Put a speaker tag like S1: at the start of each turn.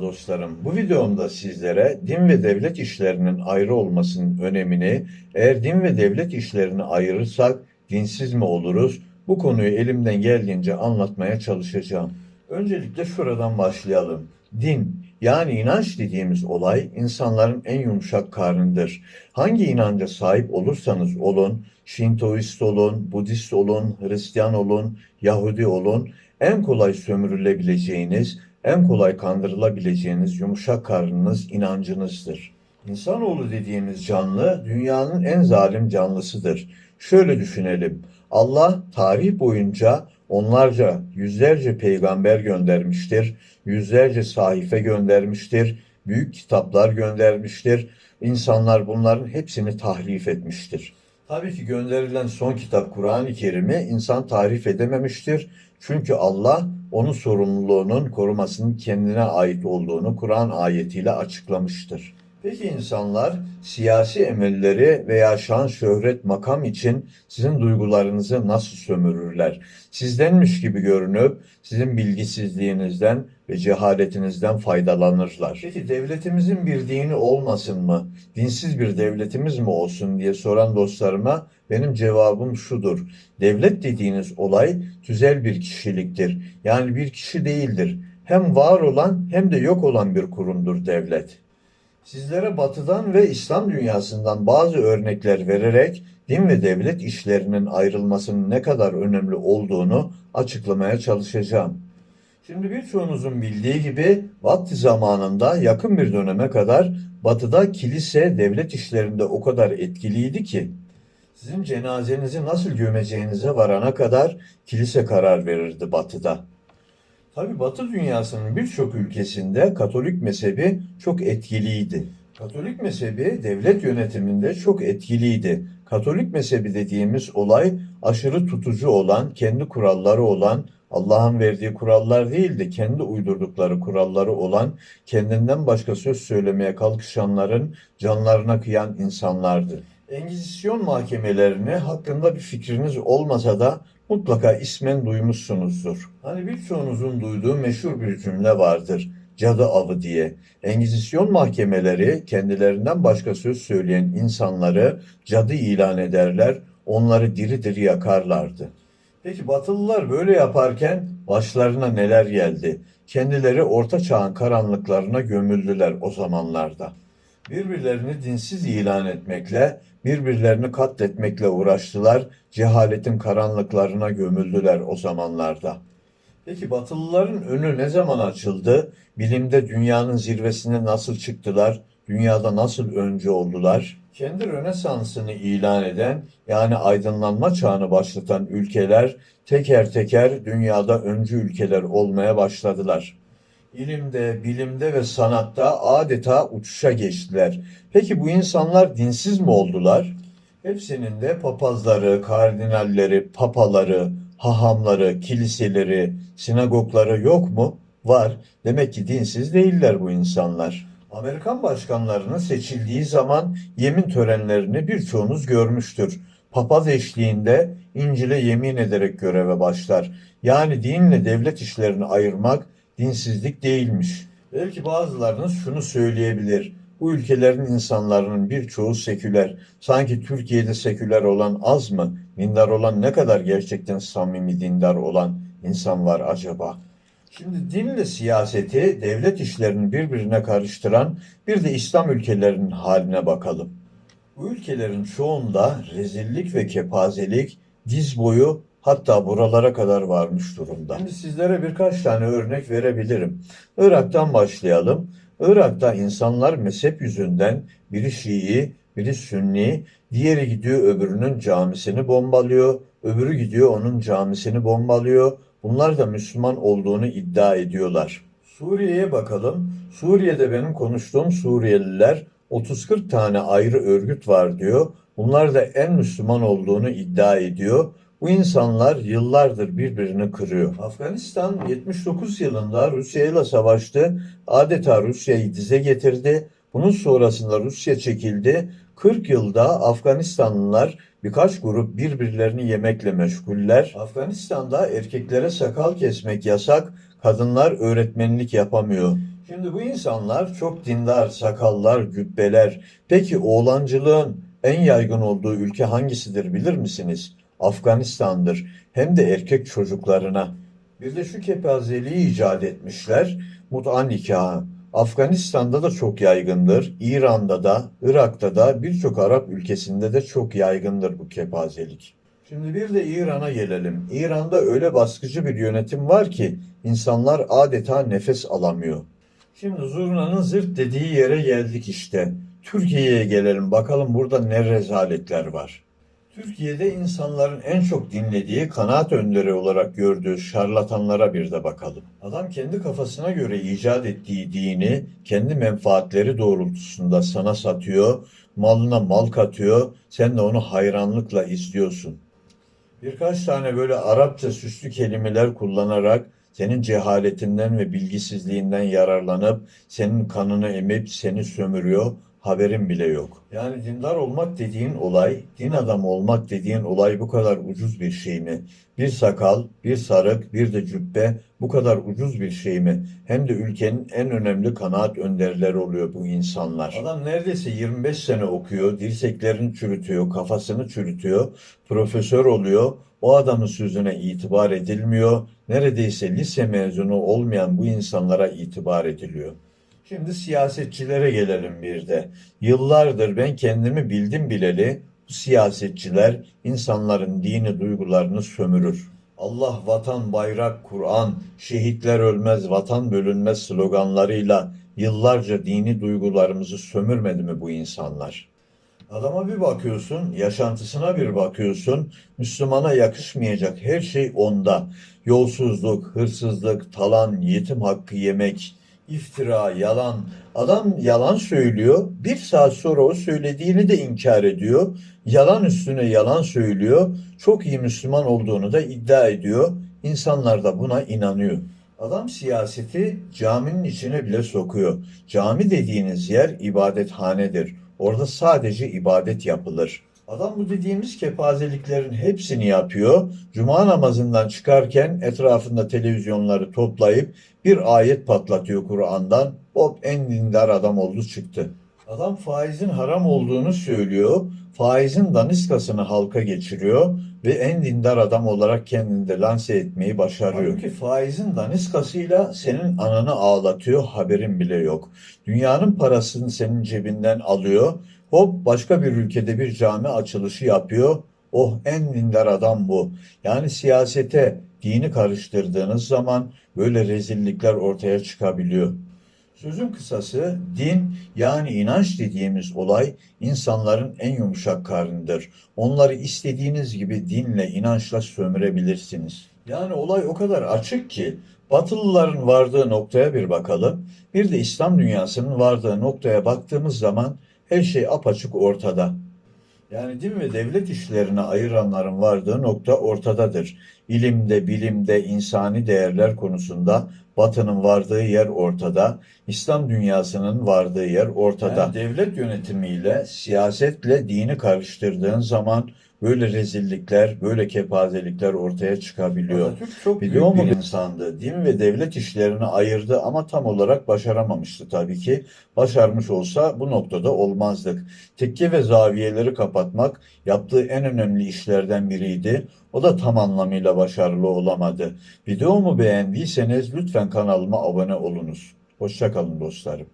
S1: Dostlarım. Bu videomda sizlere din ve devlet işlerinin ayrı olmasının önemini, eğer din ve devlet işlerini ayırırsak dinsiz mi oluruz? Bu konuyu elimden geldiğince anlatmaya çalışacağım. Öncelikle şuradan başlayalım. Din yani inanç dediğimiz olay insanların en yumuşak karnıdır. Hangi inanca sahip olursanız olun, Şintoist olun, Budist olun, Hristiyan olun, Yahudi olun, en kolay sömürülebileceğiniz, en kolay kandırılabileceğiniz yumuşak karnınız inancınızdır. İnsanoğlu dediğimiz canlı dünyanın en zalim canlısıdır. Şöyle düşünelim. Allah tarih boyunca onlarca, yüzlerce peygamber göndermiştir, yüzlerce sahife göndermiştir, büyük kitaplar göndermiştir. İnsanlar bunların hepsini tahrif etmiştir. Tabii ki gönderilen son kitap Kur'an-ı Kerim'i insan tahrif edememiştir. Çünkü Allah onun sorumluluğunun korumasının kendine ait olduğunu Kur'an ayetiyle açıklamıştır. Peki insanlar siyasi emelleri veya şan, şöhret, makam için sizin duygularınızı nasıl sömürürler? Sizdenmiş gibi görünüp sizin bilgisizliğinizden ve cehaletinizden faydalanırlar. Peki devletimizin bir dini olmasın mı? Dinsiz bir devletimiz mi olsun diye soran dostlarıma benim cevabım şudur. Devlet dediğiniz olay tüzel bir kişiliktir. Yani bir kişi değildir. Hem var olan hem de yok olan bir kurumdur devlet. Sizlere batıdan ve İslam dünyasından bazı örnekler vererek din ve devlet işlerinin ayrılmasının ne kadar önemli olduğunu açıklamaya çalışacağım. Şimdi birçoğunuzun bildiği gibi vakti zamanında yakın bir döneme kadar batıda kilise devlet işlerinde o kadar etkiliydi ki sizin cenazenizi nasıl gömeceğinize varana kadar kilise karar verirdi batıda. Tabi Batı dünyasının birçok ülkesinde Katolik mezhebi çok etkiliydi. Katolik mezhebi devlet yönetiminde çok etkiliydi. Katolik mezhebi dediğimiz olay aşırı tutucu olan, kendi kuralları olan, Allah'ın verdiği kurallar değil de kendi uydurdukları kuralları olan, kendinden başka söz söylemeye kalkışanların canlarına kıyan insanlardı. Engizisyon mahkemelerini hakkında bir fikriniz olmasa da mutlaka ismen duymuşsunuzdur. Hani birçoğunuzun duyduğu meşhur bir cümle vardır. Cadı avı diye. Engizisyon mahkemeleri kendilerinden başka söz söyleyen insanları cadı ilan ederler, onları diri diri yakarlardı. Peki Batılılar böyle yaparken başlarına neler geldi? Kendileri orta çağın karanlıklarına gömüldüler o zamanlarda. Birbirlerini dinsiz ilan etmekle, birbirlerini katletmekle uğraştılar, cehaletin karanlıklarına gömüldüler o zamanlarda. Peki Batılıların önü ne zaman açıldı? Bilimde dünyanın zirvesine nasıl çıktılar? Dünyada nasıl öncü oldular? Kendi Rönesans'ını ilan eden yani aydınlanma çağını başlatan ülkeler teker teker dünyada öncü ülkeler olmaya başladılar. İlimde, bilimde ve sanatta adeta uçuşa geçtiler. Peki bu insanlar dinsiz mi oldular? Hepsinin de papazları, kardinalleri, papaları, hahamları, kiliseleri, sinagogları yok mu? Var. Demek ki dinsiz değiller bu insanlar. Amerikan başkanlarının seçildiği zaman yemin törenlerini birçoğunuz görmüştür. Papaz eşliğinde İncil'e yemin ederek göreve başlar. Yani dinle devlet işlerini ayırmak dinsizlik değilmiş. Belki bazılarınız şunu söyleyebilir. Bu ülkelerin insanların birçoğu seküler. Sanki Türkiye'de seküler olan az mı? Dindar olan ne kadar gerçekten samimi dindar olan insan var acaba? Şimdi dinle siyaseti, devlet işlerini birbirine karıştıran bir de İslam ülkelerinin haline bakalım. Bu ülkelerin çoğunda rezillik ve kepazelik diz boyu hatta buralara kadar varmış durumda. Şimdi sizlere birkaç tane örnek verebilirim. Irak'tan başlayalım. Irak'ta insanlar mezhep yüzünden biri Şii, biri Sünni, diğeri gidiyor öbürünün camisini bombalıyor, öbürü gidiyor onun camisini bombalıyor. Bunlar da Müslüman olduğunu iddia ediyorlar. Suriye'ye bakalım. Suriye'de benim konuştuğum Suriyeliler 30-40 tane ayrı örgüt var diyor. Bunlar da en Müslüman olduğunu iddia ediyor. Bu insanlar yıllardır birbirini kırıyor. Afganistan 79 yılında Rusya ile savaştı. Adeta Rusya'yı dize getirdi. Bunun sonrasında Rusya çekildi. 40 yılda Afganistanlılar birkaç grup birbirlerini yemekle meşguller. Afganistan'da erkeklere sakal kesmek yasak, kadınlar öğretmenlik yapamıyor. Şimdi bu insanlar çok dindar, sakallar, cübbeler. Peki oğlancılığın en yaygın olduğu ülke hangisidir bilir misiniz? Afganistan'dır. Hem de erkek çocuklarına. Bir de şu kepazeliği icat etmişler. Mut'a nikahı. Afganistan'da da çok yaygındır. İran'da da, Irak'ta da birçok Arap ülkesinde de çok yaygındır bu kepazelik. Şimdi bir de İran'a gelelim. İran'da öyle baskıcı bir yönetim var ki insanlar adeta nefes alamıyor. Şimdi zurnanın zırt dediği yere geldik işte. Türkiye'ye gelelim bakalım burada ne rezaletler var. Türkiye'de insanların en çok dinlediği kanaat önderi olarak gördüğü şarlatanlara bir de bakalım. Adam kendi kafasına göre icat ettiği dini kendi menfaatleri doğrultusunda sana satıyor, malına mal katıyor, sen de onu hayranlıkla izliyorsun. Birkaç tane böyle Arapça süslü kelimeler kullanarak senin cehaletinden ve bilgisizliğinden yararlanıp senin kanını emip seni sömürüyor, haberin bile yok. Yani dindar olmak dediğin olay, din adamı olmak dediğin olay bu kadar ucuz bir şey mi? Bir sakal, bir sarık, bir de cübbe bu kadar ucuz bir şey mi? Hem de ülkenin en önemli kanaat önderleri oluyor bu insanlar. Adam neredeyse 25 sene okuyor, dirseklerini çürütüyor, kafasını çürütüyor, profesör oluyor. O adamın sözüne itibar edilmiyor. Neredeyse lise mezunu olmayan bu insanlara itibar ediliyor. Şimdi siyasetçilere gelelim bir de. Yıllardır ben kendimi bildim bileli bu siyasetçiler insanların dini duygularını sömürür. Allah, vatan, bayrak, Kur'an, şehitler ölmez, vatan bölünmez sloganlarıyla yıllarca dini duygularımızı sömürmedi mi bu insanlar? Adama bir bakıyorsun, yaşantısına bir bakıyorsun, Müslümana yakışmayacak her şey onda. Yolsuzluk, hırsızlık, talan, yetim hakkı yemek, iftira, yalan. Adam yalan söylüyor, bir saat sonra o söylediğini de inkar ediyor. Yalan üstüne yalan söylüyor, çok iyi Müslüman olduğunu da iddia ediyor. İnsanlar da buna inanıyor. Adam siyaseti caminin içine bile sokuyor. Cami dediğiniz yer ibadethanedir. Orada sadece ibadet yapılır. Adam bu dediğimiz kepazeliklerin hepsini yapıyor. Cuma namazından çıkarken etrafında televizyonları toplayıp bir ayet patlatıyor Kur'an'dan. Hop en dindar adam oldu çıktı. Adam faizin haram olduğunu söylüyor. Faizin daniskasını halka geçiriyor ve en dindar adam olarak kendini de lanse etmeyi başarıyor. Halbuki faizin daniskasıyla senin ananı ağlatıyor, haberin bile yok. Dünyanın parasını senin cebinden alıyor. Hop başka bir ülkede bir cami açılışı yapıyor. Oh en dindar adam bu. Yani siyasete dini karıştırdığınız zaman böyle rezillikler ortaya çıkabiliyor. Sözün kısası din yani inanç dediğimiz olay insanların en yumuşak karnıdır. Onları istediğiniz gibi dinle, inançla sömürebilirsiniz. Yani olay o kadar açık ki Batılıların vardığı noktaya bir bakalım. Bir de İslam dünyasının vardığı noktaya baktığımız zaman her şey apaçık ortada. Yani din ve devlet işlerine ayıranların vardığı nokta ortadadır. İlimde, bilimde, insani değerler konusunda Batı'nın vardığı yer ortada, İslam dünyasının vardığı yer ortada. Yani devlet yönetimiyle, siyasetle dini karıştırdığın zaman böyle rezillikler, böyle kepazelikler ortaya çıkabiliyor. Atatürk çok Biliyor büyük bir insandı. Din ve devlet işlerini ayırdı ama tam olarak başaramamıştı tabii ki. Başarmış olsa bu noktada olmazdık. Tekke ve zaviyeleri kapatmak yaptığı en önemli işlerden biriydi. O da tam anlamıyla başarılı olamadı. Videomu beğendiyseniz lütfen kanalıma abone olunuz. Hoşçakalın dostlarım.